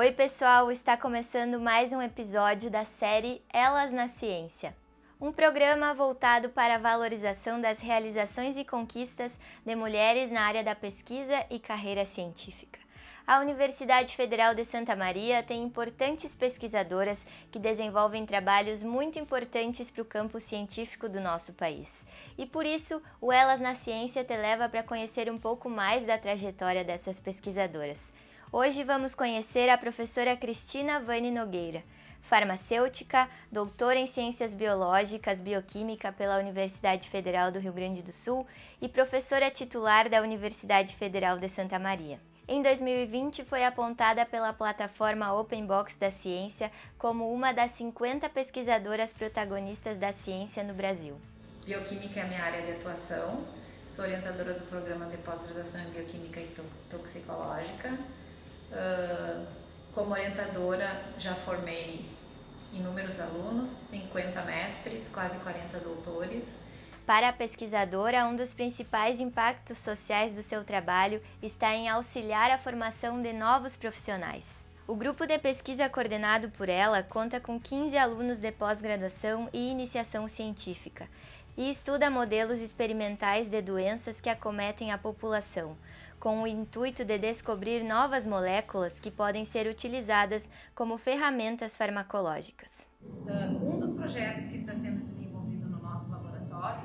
Oi, pessoal! Está começando mais um episódio da série Elas na Ciência. Um programa voltado para a valorização das realizações e conquistas de mulheres na área da pesquisa e carreira científica. A Universidade Federal de Santa Maria tem importantes pesquisadoras que desenvolvem trabalhos muito importantes para o campo científico do nosso país. E por isso, o Elas na Ciência te leva para conhecer um pouco mais da trajetória dessas pesquisadoras. Hoje vamos conhecer a professora Cristina Vani Nogueira, farmacêutica, doutora em Ciências Biológicas, Bioquímica pela Universidade Federal do Rio Grande do Sul e professora titular da Universidade Federal de Santa Maria. Em 2020, foi apontada pela plataforma Open Box da Ciência como uma das 50 pesquisadoras protagonistas da ciência no Brasil. Bioquímica é a minha área de atuação, sou orientadora do programa de pós-graduação em Bioquímica e Toxicológica Uh, como orientadora, já formei inúmeros alunos, 50 mestres, quase 40 doutores. Para a pesquisadora, um dos principais impactos sociais do seu trabalho está em auxiliar a formação de novos profissionais. O grupo de pesquisa coordenado por ela conta com 15 alunos de pós-graduação e iniciação científica e estuda modelos experimentais de doenças que acometem a população, com o intuito de descobrir novas moléculas que podem ser utilizadas como ferramentas farmacológicas. Um dos projetos que está sendo desenvolvido no nosso laboratório,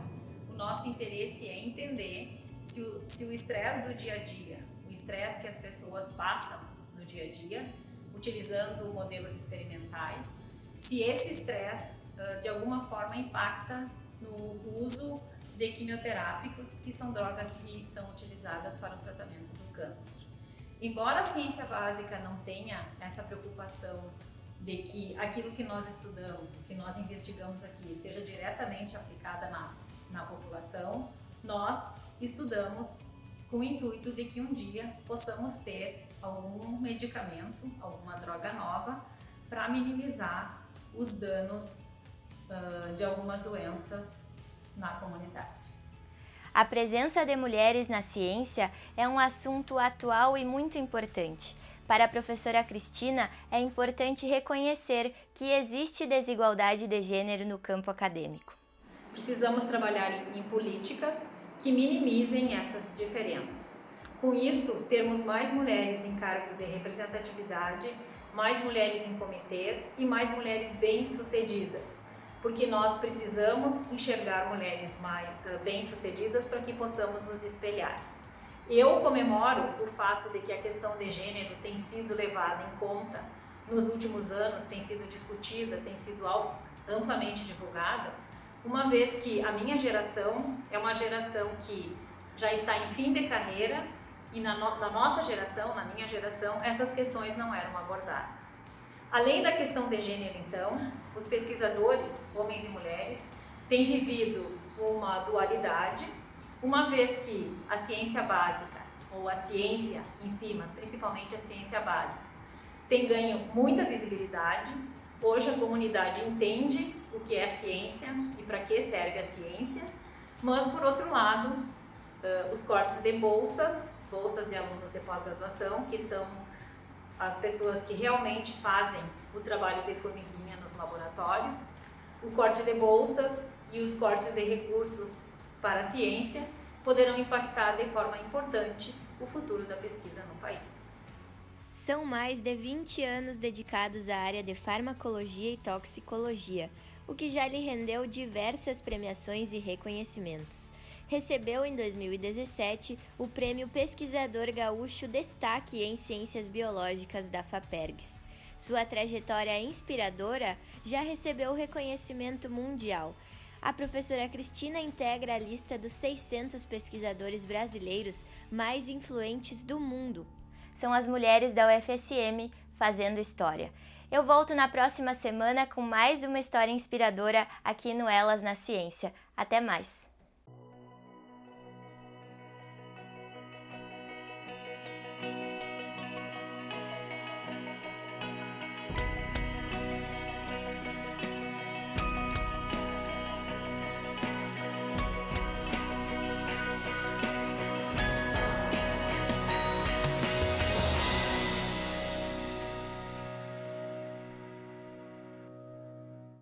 o nosso interesse é entender se o estresse do dia a dia, o estresse que as pessoas passam no dia a dia, utilizando modelos experimentais, se esse estresse de alguma forma impacta no uso de quimioterápicos, que são drogas que são utilizadas para o tratamento do câncer. Embora a ciência básica não tenha essa preocupação de que aquilo que nós estudamos, que nós investigamos aqui, seja diretamente aplicada na, na população, nós estudamos com o intuito de que um dia possamos ter algum medicamento, alguma droga nova, para minimizar os danos uh, de algumas doenças na comunidade. A presença de mulheres na ciência é um assunto atual e muito importante. Para a professora Cristina, é importante reconhecer que existe desigualdade de gênero no campo acadêmico. Precisamos trabalhar em políticas que minimizem essas diferenças. Com isso, termos mais mulheres em cargos de representatividade, mais mulheres em comitês e mais mulheres bem-sucedidas porque nós precisamos enxergar mulheres uh, bem-sucedidas para que possamos nos espelhar. Eu comemoro o fato de que a questão de gênero tem sido levada em conta nos últimos anos, tem sido discutida, tem sido amplamente divulgada, uma vez que a minha geração é uma geração que já está em fim de carreira e na, no, na nossa geração, na minha geração, essas questões não eram abordadas. Além da questão de gênero, então, os pesquisadores, homens e mulheres, têm vivido uma dualidade, uma vez que a ciência básica, ou a ciência em si, mas principalmente a ciência básica, tem ganho muita visibilidade. Hoje a comunidade entende o que é ciência e para que serve a ciência, mas por outro lado, os cortes de bolsas, bolsas de alunos de pós-graduação, que são as pessoas que realmente fazem o trabalho de formiguinha nos laboratórios, o corte de bolsas e os cortes de recursos para a ciência poderão impactar de forma importante o futuro da pesquisa no país. São mais de 20 anos dedicados à área de farmacologia e toxicologia, o que já lhe rendeu diversas premiações e reconhecimentos recebeu em 2017 o Prêmio Pesquisador Gaúcho Destaque em Ciências Biológicas da FAPERGS. Sua trajetória inspiradora já recebeu reconhecimento mundial. A professora Cristina integra a lista dos 600 pesquisadores brasileiros mais influentes do mundo. São as mulheres da UFSM fazendo história. Eu volto na próxima semana com mais uma história inspiradora aqui no Elas na Ciência. Até mais!